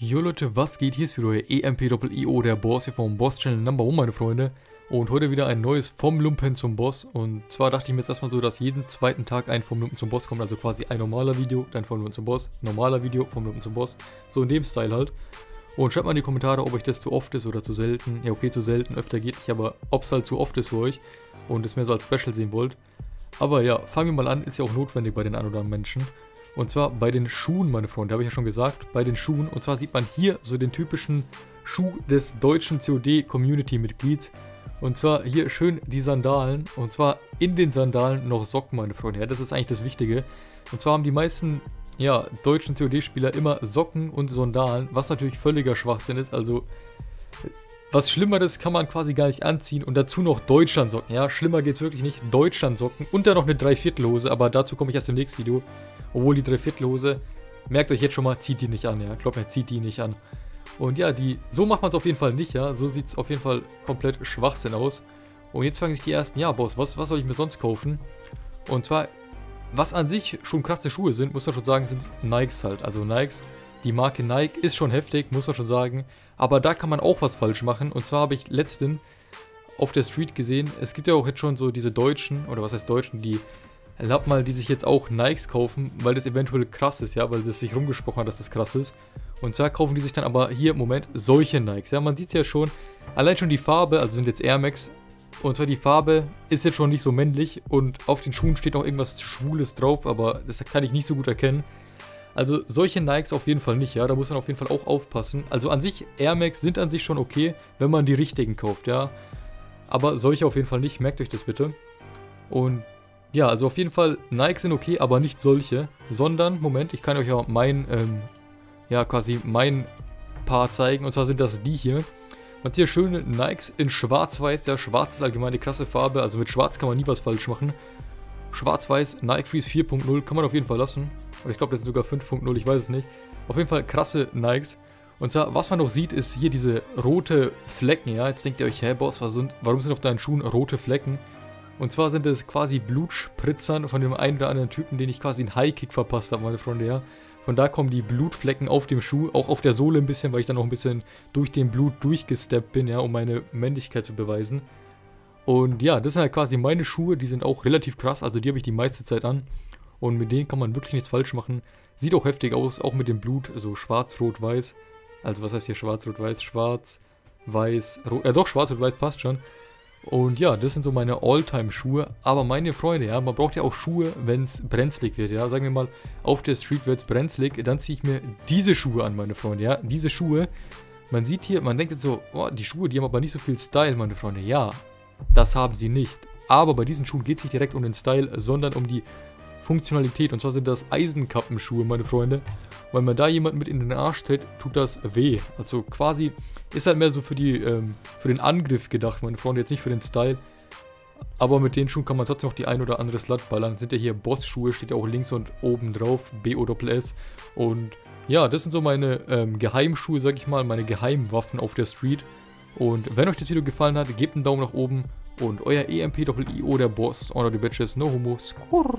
Jo Leute, was geht? Hier ist wieder euer EMP-IO, der Boss hier vom Boss-Channel Number 1, meine Freunde. Und heute wieder ein neues Vom Lumpen zum Boss. Und zwar dachte ich mir jetzt erstmal so, dass jeden zweiten Tag ein Vom Lumpen zum Boss kommt. Also quasi ein normaler Video, dann Vom Lumpen zum Boss, normaler Video, Vom Lumpen zum Boss. So in dem Style halt. Und schreibt mal in die Kommentare, ob euch das zu oft ist oder zu selten. Ja, okay, zu selten, öfter geht nicht, aber ob es halt zu oft ist für euch und es mehr so als Special sehen wollt. Aber ja, fangen wir mal an, ist ja auch notwendig bei den anderen Menschen. Und zwar bei den Schuhen, meine Freunde, habe ich ja schon gesagt, bei den Schuhen. Und zwar sieht man hier so den typischen Schuh des deutschen COD-Community-Mitglieds. Und zwar hier schön die Sandalen. Und zwar in den Sandalen noch Socken, meine Freunde. Ja, das ist eigentlich das Wichtige. Und zwar haben die meisten ja, deutschen COD-Spieler immer Socken und Sandalen, was natürlich völliger Schwachsinn ist. Also was Schlimmeres kann man quasi gar nicht anziehen und dazu noch Deutschlandsocken. Ja, schlimmer geht es wirklich nicht. Deutschlandsocken und dann noch eine Dreiviertelhose, aber dazu komme ich erst im nächsten Video. Obwohl die Dreiviertelhose, merkt euch jetzt schon mal, zieht die nicht an, ja. Glaubt mir, zieht die nicht an. Und ja, die, so macht man es auf jeden Fall nicht, ja. So sieht es auf jeden Fall komplett Schwachsinn aus. Und jetzt fangen sich die ersten, ja, Boss, was, was soll ich mir sonst kaufen? Und zwar, was an sich schon krasse Schuhe sind, muss man schon sagen, sind Nikes halt. Also Nikes, die Marke Nike ist schon heftig, muss man schon sagen. Aber da kann man auch was falsch machen. Und zwar habe ich letztens auf der Street gesehen, es gibt ja auch jetzt schon so diese Deutschen, oder was heißt Deutschen, die Erlaubt mal, die sich jetzt auch Nikes kaufen, weil das eventuell krass ist, ja, weil es sich rumgesprochen hat, dass das krass ist. Und zwar kaufen die sich dann aber hier im Moment solche Nikes. Ja, man sieht ja schon, allein schon die Farbe, also sind jetzt Air Max. Und zwar die Farbe ist jetzt schon nicht so männlich und auf den Schuhen steht auch irgendwas Schwules drauf, aber das kann ich nicht so gut erkennen. Also solche Nikes auf jeden Fall nicht, ja, da muss man auf jeden Fall auch aufpassen. Also an sich, Air Max sind an sich schon okay, wenn man die richtigen kauft, ja. Aber solche auf jeden Fall nicht, merkt euch das bitte. Und ja, also auf jeden Fall, Nikes sind okay, aber nicht solche, sondern, Moment, ich kann euch ja mein, ähm, ja quasi mein Paar zeigen, und zwar sind das die hier. Und hier schöne Nikes in schwarz-weiß, ja, schwarz ist allgemein eine krasse Farbe, also mit schwarz kann man nie was falsch machen. Schwarz-weiß, Nike Freeze 4.0, kann man auf jeden Fall lassen. Oder ich glaube, das sind sogar 5.0, ich weiß es nicht. Auf jeden Fall krasse Nikes. Und zwar, was man noch sieht, ist hier diese rote Flecken, ja. Jetzt denkt ihr euch, hä, Boss, warum sind auf deinen Schuhen rote Flecken? Und zwar sind es quasi Blutspritzern von dem einen oder anderen Typen, den ich quasi einen High-Kick verpasst habe, meine Freunde, ja. Von da kommen die Blutflecken auf dem Schuh, auch auf der Sohle ein bisschen, weil ich dann noch ein bisschen durch den Blut durchgesteppt bin, ja, um meine Männlichkeit zu beweisen. Und ja, das sind halt quasi meine Schuhe, die sind auch relativ krass, also die habe ich die meiste Zeit an. Und mit denen kann man wirklich nichts falsch machen. Sieht auch heftig aus, auch mit dem Blut, so schwarz, rot, weiß. Also was heißt hier schwarz, rot, weiß? Schwarz, weiß, rot, äh doch, schwarz, rot, weiß passt schon. Und ja, das sind so meine All-Time-Schuhe. Aber meine Freunde, ja, man braucht ja auch Schuhe, wenn es brenzlig wird, ja. Sagen wir mal, auf der Street wird es brenzlig, dann ziehe ich mir diese Schuhe an, meine Freunde, ja. Diese Schuhe, man sieht hier, man denkt jetzt so, oh, die Schuhe, die haben aber nicht so viel Style, meine Freunde. Ja, das haben sie nicht. Aber bei diesen Schuhen geht es nicht direkt um den Style, sondern um die Funktionalität. Und zwar sind das Eisenkappenschuhe, meine Freunde. Weil man da jemand mit in den Arsch tritt, tut das weh. Also quasi ist halt mehr so für, die, ähm, für den Angriff gedacht, meine Freunde, jetzt nicht für den Style. Aber mit den Schuhen kann man trotzdem noch die ein oder andere Slut ballern. Sind ja hier Boss-Schuhe, steht ja auch links und oben drauf, B-O-S-S. Und ja, das sind so meine ähm, Geheimschuhe, sag ich mal, meine Geheimwaffen auf der Street. Und wenn euch das Video gefallen hat, gebt einen Daumen nach oben. Und euer EMP-IO, der Boss, Honor the Bitches, no homo, skurr.